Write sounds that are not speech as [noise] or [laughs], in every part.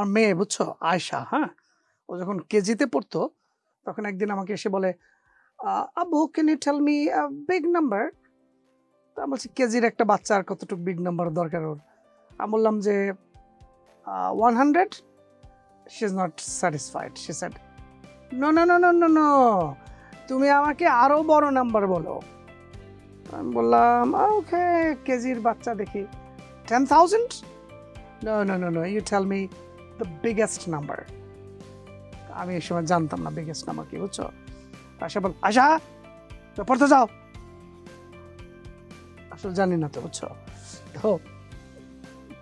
আমার মেয়ে, বুঝছ? আয়শা হ্যাঁ? ও যখন কেজিতে পড়তো, তখন একদিন আমাকে এসে বলে আব্বু can you tell me big number তা বলছি, কেজির একটা বাচ্চার কতটুকু বিগ নাম্বার দরকার ওর? আমি বললাম যে one hundred she is not satisfied she said no no no no no no তুমি আমাকে আরও বড় নাম্বার বলো। আমি বললাম ওকে কেজির বাচ্চা দেখি। Ten thousand no no no no you tell me the biggest number আমি এই সময় জানতাম না বিগেস্ট নাম্বার কি, বুঝছ? আশা বল আশা পড়তে যাও। আসলে জানি না তো, বুঝছ? তো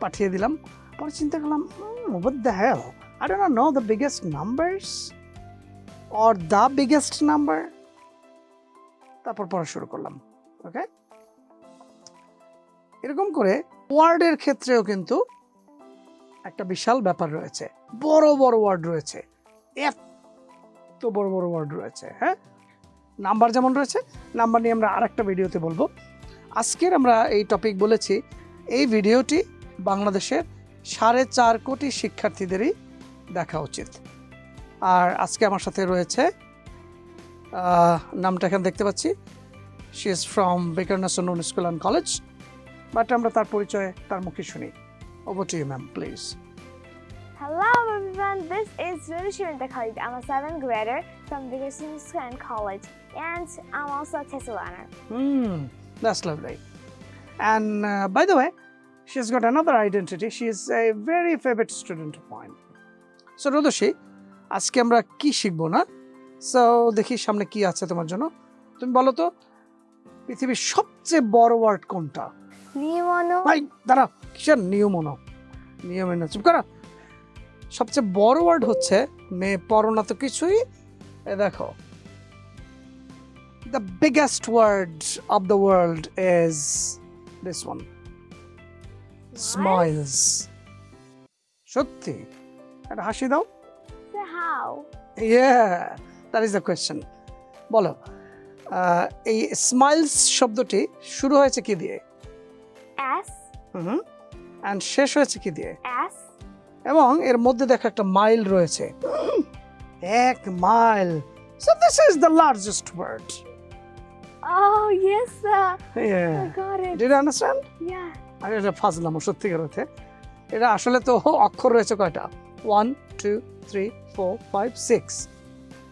পাঠিয়ে দিলাম। পরে চিন্তা করলাম what the hell? I do not know the biggest numbers or the biggest তারপর পড়া শুরু করলাম ওকে এরকম করে ওয়ার্ডের ক্ষেত্রেও কিন্তু একটা বিশাল ব্যাপার রয়েছে। বড় বড় ওয়ার্ড রয়েছে। এত বড় বড় ওয়ার্ড রয়েছে হ্যাঁ? নাম্বার যেমন রয়েছে নাম্বার নিয়ে আমরা আরেকটা ভিডিওতে বলব। আজকের আমরা এই টপিক বলেছি, এই ভিডিওটি বাংলাদেশের সাড়ে চার কোটি শিক্ষার্থীদেরই দেখা উচিত। আর আজকে আমার সাথে রয়েছে নামটা এখানে দেখতে পাচ্ছি। শি ইজ ফ্রম বেকারনাসন স্কুল অ্যান্ড কলেজ বাট আমরা তার পরিচয়, তার মুখে শুনি। Over to you, ma'am please Hello everyone, this is Rulushirinda Khalid. I'm a seventh grader from Dickerson School and College, and I'm also a TESOL learner. Hmm, that's lovely. And uh, by the way, she's got another identity. She is a very favorite student of mine. So, Rodoshi আজকে আমরা কি শিখব না so দেখি সামনে কি আছে তোমার জন্য তুমি বলো তো পৃথিবীর সবচেয়ে বড় ওয়ার্ড কোনটা Nimono, ভাই দাঁড়া কিসের নিয়মনো? নিয়মে না চুপ করা। সবচেয়ে বড় ওয়ার্ড হচ্ছে মেয়ে পড়ো না তো কিছুই এ দেখো। The biggest word of the world is this one smiles সত্যি? একটা হাসি দাও? ইয়ে দ্যাট ইজ দ্য কোয়েশ্চেন বলো এই স্মাইলস শব্দটি শুরু হয়েছে কি দিয়ে? S, হুম অ্যান্ড শেষ হয়েছে কি দিয়ে? S, এবং এর মধ্যে দেখো একটা মাইল রয়েছে। এক mile so this is the largest word Oh yes, sir. I got it. Did understand Yeah. আমি এটা ফাজলাম সত্যিকার অর্থে। এটা আসলে তো অক্ষর রয়েছে কয়টা? One two three four five six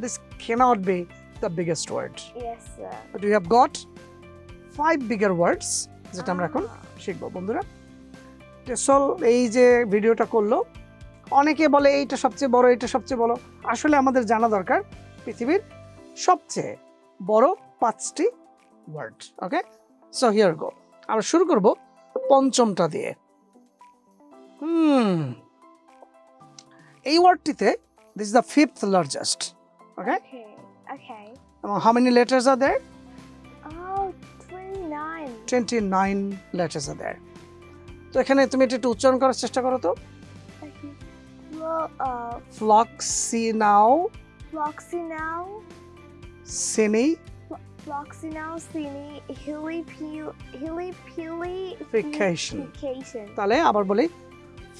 this can't be the biggest word Yes, sir. But you have got five bigger words যেটা আমরা এখন. শিখব বন্ধুরা। টেসল এই যে ভিডিওটা করল অনেকে বলে এইটা সবচেয়ে বড় এইটা সবচেয়ে বড়। আসলে আমাদের জানা দরকার পৃথিবীর সবচেয়ে বড় পাঁচটি word okay so here go আমরা শুরু করব পঞ্চমটা দিয়ে। হুম। এই ওয়ার্ডটিতে this the fifth largest okay. এবং how many letters are there twenty nine letters are they তো এখানে তুমি এটা একটু উচ্চারণ করার চেষ্টা করো তো। ফ্লক্সি নাও ফ্লক্সি নাও সিনি ফ্লক্সি নাও হিলি ফিউলি ফিকেশন তাহলে আবার বলি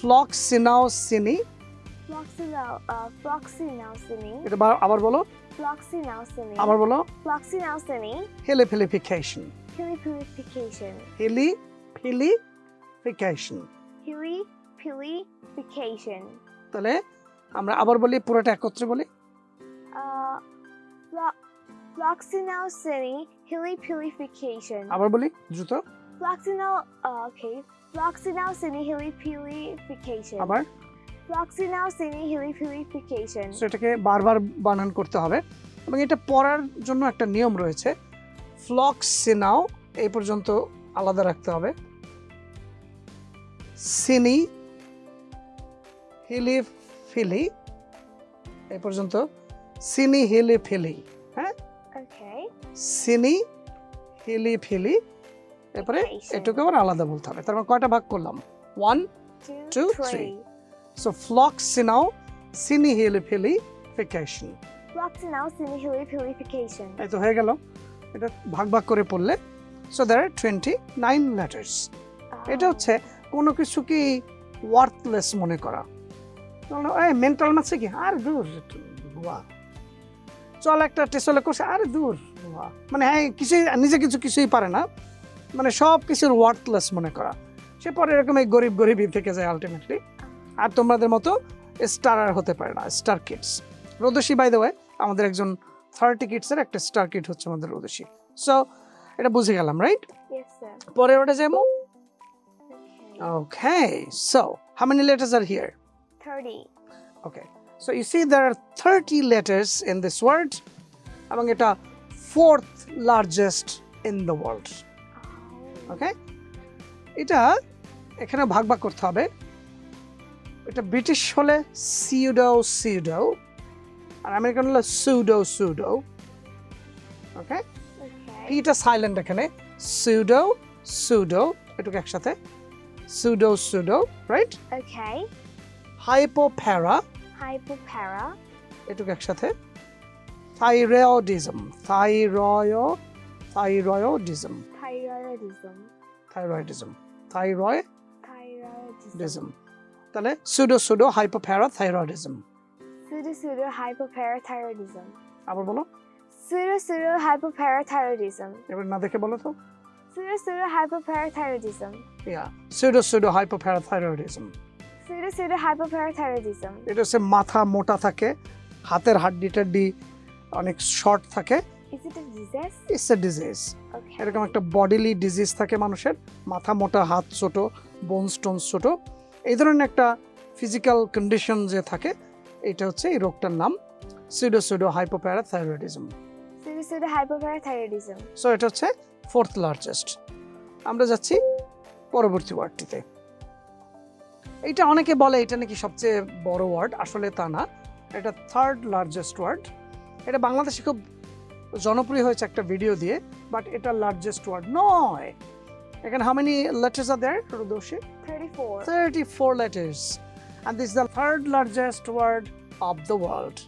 ফ্লক্সি নাও সিনি আবার বলো। আবার বলো। ফ্লক্সি নাও সিনি Hili ফিলিফিকেশন Hilly Purification, Hili ফিলিফিকেশন Hilly Purification. তাহলে আমরা আবার বলি পুরোটা একত্রে বলি Uh, Flo- Floxy now, Cine, Hilly Purification. আবার বলি দ্রুত Floxy uh, okay. Floxy now, Cine, Hilly Purification. আবার Floxy now, Cine, Hilly Purification. So এটাকে বারবার বানান করতে হবে এবং এটা পড়ার জন্য একটা নিয়ম রয়েছে ফ্লক্সিনাও এই পর্যন্ত আলাদা রাখতে হবে। সিনি হিলি ফিলি এই পর্যন্ত সিনি হিলি ফিলি হ্যাঁ? সিনি হিলি ফিলি এরপরে. এটুকু আবার আলাদা বলতে হবে। তার মানে কয়টা ভাগ করলাম? One two three so three. So floccinaucinihilipilification ফিকেশন. এই তো হয়ে গেল। এটা ভাগ ভাগ করে পড়লে so there are twenty nine letters এটা. হচ্ছে কোনো কিছু কি ওয়ার্থলেস মনে করা। এই মেন্টাল মারছে কি? আরে দূর চল একটা টেসলে করছে আরে দূর বাহ মানে হ্যাঁ কিছুই নিজে কিছু কিছুই পারে না। মানে সব কিছুর ওয়ার্থলেস মনে করা। সে পরে এরকম এই গরিব গরিবই থেকে যায় আলটিমেটলি আর তোমাদের মতো স্টারার হতে পারে না star kids Rodoshi by the way আমাদের একজন থার্টি কিটসের একটা স্টার কিট হচ্ছে আমাদের উদ্দেশ্যে। সো এটা বুঝে গেলাম রাইট পরের ওটা যাব? Okay so how many letters are here okay so you see there are thirty letters in this world এবং এটা fourth largest in the world okay এটা এখানে ভাগ ভাগ করতে হবে। এটা ব্রিটিশ হলে সিউডো সিউডো আর আমেরিকান হলে সুডো সুডো ওকে. পিটা সাইলেন্ট এখানে সুডো সুডো এটুকু একসাথে pseudo pseudo right Okay. Hypopara Hypopara. এটুকু একসাথে thyroidism thyroid thyroidism. Thyroidism thyroidism Thyroidism. তাহলে pseudo pseudo hypoparathyroidism Pseudo pseudo hypoparathyroidism. আবার বলো Pseudo pseudo hypoparathyroidism. এবার না দেখে বলো তো Pseudo pseudo hypoparathyroidism. Yeah pseudo pseudo hypoparathyroidism Pseudo pseudo hypoparathyroidism. এটা হচ্ছে মাথা মোটা থাকে হাতের হাড্ডি টাড্ডি অনেক শর্ট থাকে Is it a disease? It's a disease Okay. এরকম একটা বডিলি ডিজিজ থাকে মানুষের মাথা মোটা হাত ছোট বোন স্টোন ছোট এই ধরনের একটা ফিজিক্যাল কন্ডিশন যে থাকে এটা হচ্ছে এই রোগটার নাম pseudo pseudo hypoparathyroidism Pseudo pseudo hypoparathyroidism. So এটা হচ্ছে ফোর্থ লার্জেস্ট আমরা যাচ্ছি পরবর্তী ওয়ার্ডটিতে। এটা অনেকে বলে এটা নাকি সবচেয়ে বড় ওয়ার্ড আসলে তা না। এটা থার্ড লার্জেস্ট ওয়ার্ড। এটা বাংলাদেশে খুব জনপ্রিয় হয়েছে একটা ভিডিও দিয়ে বাট এটা লার্জেস্ট ওয়ার্ড নয়। এখানে how many letters are there Rodoshi 34. 34 letters and this is the third largest word of the world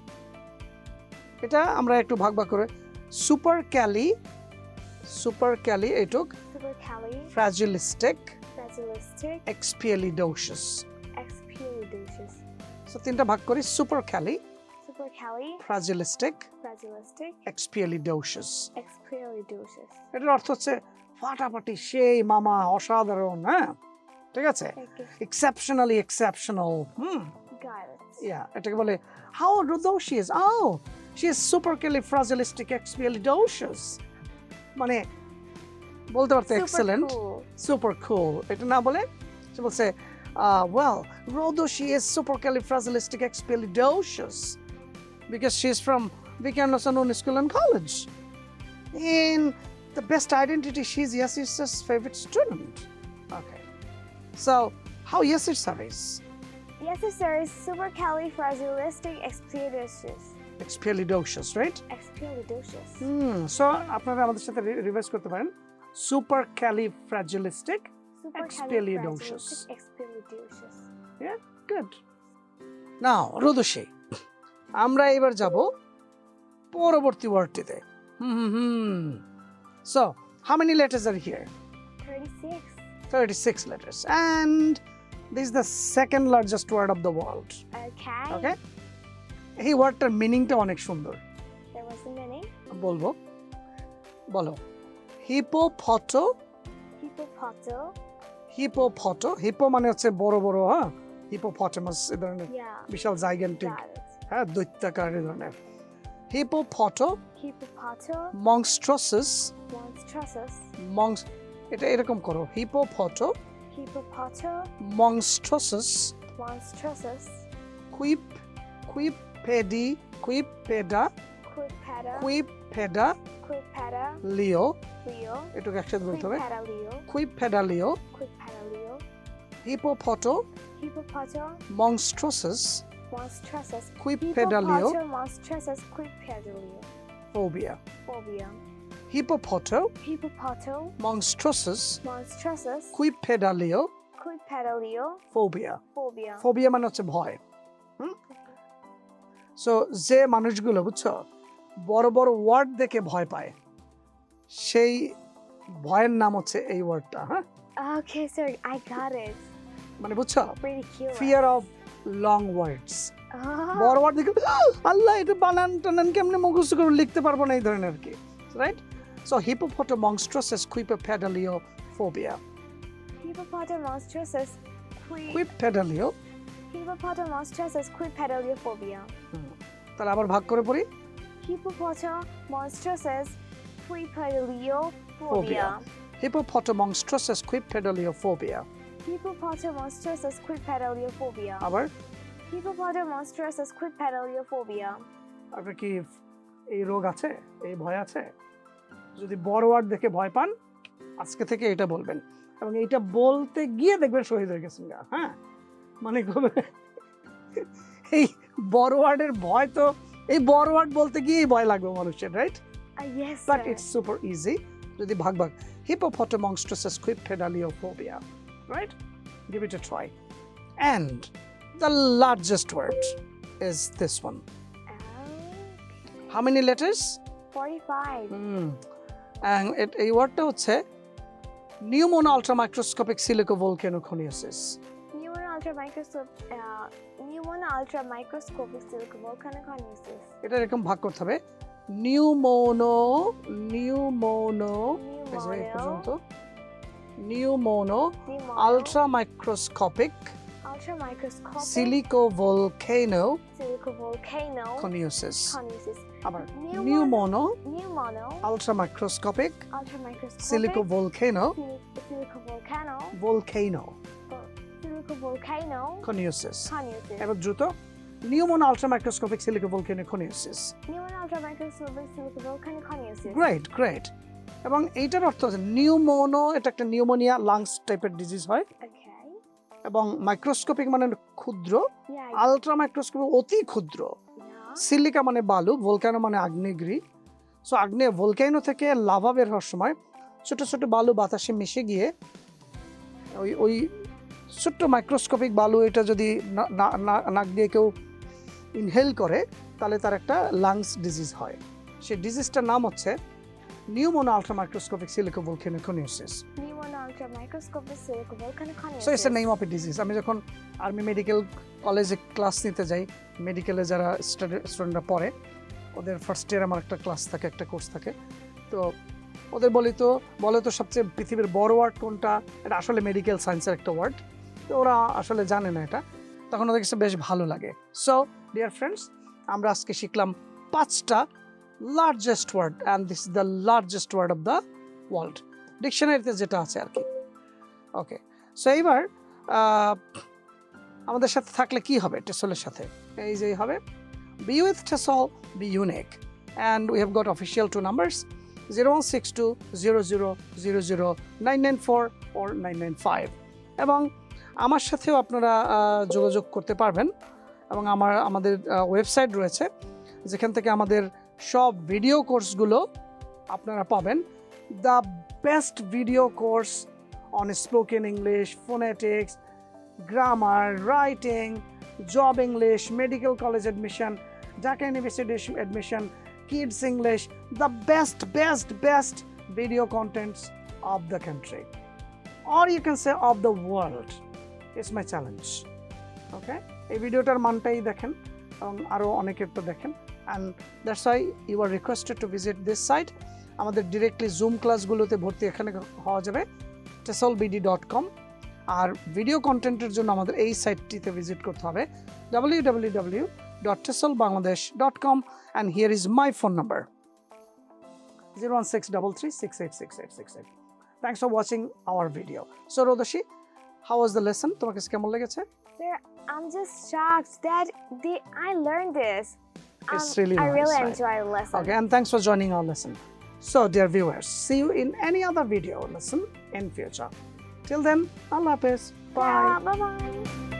এটা আমরা একটু ভাগ ভাগ করে সুপার ক্যালি সুপার ক্যালি এটুক. Fragilistic Fragilistic. Expialidocious Expialidocious. So তিনটা ভাগ করি supercali Supercali. Fragilistic Fragilistic. Expialidocious. এটার অর্থ হচ্ছে ফাটাফাটি সেই মামা অসাধারণ হ্যাঁ ঠিক আছে Okay. Exceptionally exceptional hmm Got it. Yeah, এটাকে বলে how rudocious. Oh, she is supercalifragilisticexpialidocious. মানে বলতে পারতে Super excellent cool. Super cool এটা না বলে সে বলছে well Rodo she is supercalifragilisticexpialidocious because she is from Vikan Nosanun School and College. In the best identity, she's Yasir's favorite student. Okay. So, how Yasir service? Yes, sir. is Supercalifragilistic expialidocious. Expialidocious, right? Expialidocious. Hmm so আপনারা আমাদের সাথে revise করতে পারেন supercalifragilistic Expialidocious. Supercalifragilistic expialidocious. Good now Rodoshi আমরা এবার যাব পরবর্তী ওয়ার্ডটিতে hmm hmm hmm so how many letters are here 36. 36 letters and this is the second largest word of the world Okay. ওকে এই ওয়ার্ডটার মিনিংটা অনেক সুন্দর There was a meaning. বলবো বলো হিপোফটো Hippopoto. হিপোফটো হিপো মানে হচ্ছে বড় বড় হ্যাঁ হিপোফটেমাস এ ধরনের Yeah. Vishal gigantic Got it. হ্যাঁ দৈত্যাকার এ ধরনের হিপোফটো Hippopoto. Monstroses Monstrous. মংস এটা এরকম করো। Hippopoto hippopoto monstroses monstroses quip quip pedi quip peda quip peda quip peda lio lio এটা কি একসাথে বলতে হবে। Quip peda lio quip peda lio hippopoto hippopoto monstroses monstroses quip peda lio monstroses quip peda lio phobia phobia Phobia. Hippopoto. Monstroses Monstrous. Quipeda lio Quipeda Leo. Phobia Phobia. Phobia মানে হচ্ছে ভয় so যে মানুষগুলো বুঝছ বড় বড় word দেখে ভয় পায় সেই ভয়ের নাম হচ্ছে এই ওয়ার্ডটা হ্যাঁ Okay, sir, I got it. মানে বুঝছ Pretty cute. Fear of long words. বড় ওয়ার্ড দেখে আল্লাহ এটা বানান টানান কেমনে মুখস্থ করে লিখতে পারব না এই ধরনের আর কি right So hippopotomonstrosesquippedaliophobia Hippopotamonstrances qui quipedalio Hippopotamonstrances quipedaliophobia. তাহলে আবার ভাগ করে পড়ি Hippopotamonstrances quipedaliophobia. Phobia. হিপোপটোমংস্ট্রাসিস কুইপেডালিওফোবিয়া Hippopotamonstrances quipedaliophobia. আবার Hippopotamonstrances quipedaliophobia. আপনার কি এই রোগ আছে এই ভয় আছে যদি বড় ওয়ার্ড দেখে ভয় পান আজকে থেকে এটা বলবেন। এবং এইটা বলতে গিয়ে দেখবেন শহীদ হয়ে গেছেন গা হ্যাঁ? মানে [laughs] এই বড় ওয়ার্ডের ভয় তো এই বড় ওয়ার্ড বলতে গিয়েই ভয় লাগবে মানুষের right but it's super easy যদি ভাগ ভাগ। Hippopotomonstrosesquippedaliophobia right give it a try. And the largest word is this one. How many letters? 45. Hmm and it, এই ওয়ার্ডটা হচ্ছে pneumonoultramicroscopicsilicovolcanoconiosis pneumono ultra microscopic ultra microscopic silicovolcano silicovolcano coniosis coniosis. আবার নিউমোনো Pneumono আলট্রামাইক্রোস্কোপিক ultra microscopic সিলিকোভোলকেনো sil- silicovolcano ভোলকেনো silicovolcano coniosis coniosis. এবার দ্রুত pneumonoultramicroscopicsilicovolcanoconiosis Pneumonia ultra microscopic silicovolcano coniosis. Great great এবং এইটার অর্থ হচ্ছে নিউমোনো এটা একটা নিউমোনিয়া লাংস টাইপের ডিজিজ হয়. এবং মাইক্রোস্কোপিক মানে ক্ষুদ্র. আলট্রা মাইক্রোস্কোপিক অতি ক্ষুদ্র। সিলিকা মানে বালু ভোলকানো মানে আগ্নেয়গিরি। সো আগ্নেয় ভোলকানো থেকে লাভা বের হওয়ার সময় ছোট ছোট বালু বাতাসে মিশে গিয়ে ওই ওই ছোট্ট মাইক্রোস্কোপিক বালু এটা যদি নাক দিয়ে কেউ ইনহেল করে তাহলে তার একটা লাংস ডিজিজ হয়। সেই ডিজিজটার নাম হচ্ছে pneumonoultramicroscopicsilicovolcanoconiosis Pneumonia ultra microscopic silicovolcano coniosis. So it's a name of a disease আমি যখন আর্মি মেডিকেল কলেজে ক্লাস নিতে যাই মেডিকেলে যারা স্টুডেন্টরা পড়ে ওদের ফার্স্ট ইয়ার আমার একটা ক্লাস থাকে একটা কোর্স থাকে। তো ওদের বলি তো বলে তো সবচেয়ে পৃথিবীর বড় ওয়ার্ড কোনটা? এটা আসলে মেডিকেল সায়েন্সের একটা ওয়ার্ড তো ওরা আসলে জানে না এটা। তখন ওদের কাছে বেশ ভালো লাগে। সো ডিয়ার ফ্রেন্ডস আমরা আজকে শিখলাম পাঁচটা largest word and this is the largest word of the world ডিকশনারিতে যেটা আছে আর কি। ওকে সো এইবার আমাদের সাথে থাকলে কি হবে? টেসলের সাথে। এই যে হবে। Be with TESL be unique and we have got official two numbers zero one six two zero zero zero zero nine nine four or nine nine five এবং আমার সাথেও আপনারা যোগাযোগ করতে পারবেন। এবং আমার, আমাদের ওয়েবসাইট রয়েছে, যেখান থেকে আমাদের সব ভিডিও কোর্সগুলো আপনারা পাবেন। The best video course on spoken English, phonetics, grammar, writing, job English, medical college admission, Dhaka University admission, kids English, the best, best, best video contents of the country. Or you can say of the world. It's my challenge. Okay? এই ভিডিওটার মানটাই দেখেন এবং আরও অনেকের তো দেখেন and that's why you are requested to visit this site আমাদের directly zoom ক্লাসগুলোতে ভর্তি এখানে হওয়া যাবে টেসলবিডি ডট কম আর ভিডিও কন্টেন্টের জন্য আমাদের এই সাইটটিতে ভিজিট করতে হবে W W W dot TESL Bangladesh dot com and here is my phone number zero one six double three six eight six eight six eight thanks for watching our video so Rodoshi how was the lesson তোমার কাছে কেমন লেগেছে I'm just shocked that the, I learned this. Um, It's really I nice, really right? enjoyed the lesson. Okay, and thanks for joining our lesson. So, dear viewers, see you in any other video lesson in future. Till then, Allah Hafiz. Bye. Yeah, bye bye.